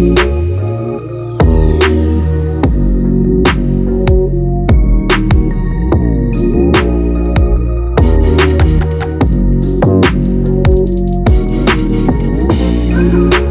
you.